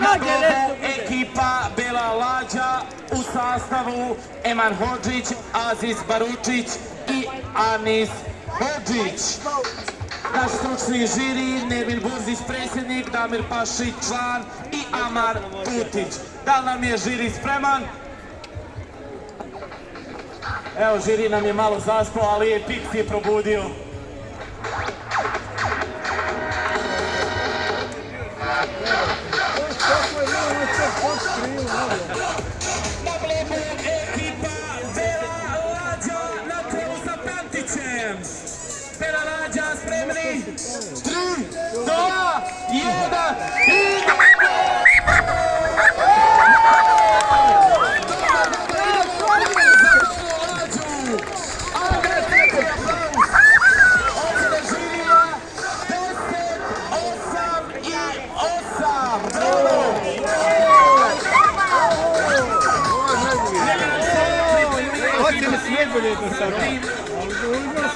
Na dobu ekipa Bela Lađa u sastavu Eman Hođić, Aziz Baručić i Anis Hođić. Naš stručni žiri, Nevin Burzić predsjednik, Damir Pašić član i Amar Tutić. Da li nam je žiri spreman? Evo, žiri nam je malo zaspao, ali je Pix je probudio. Na bloku ekipa Bela Lađa нас не были это самое.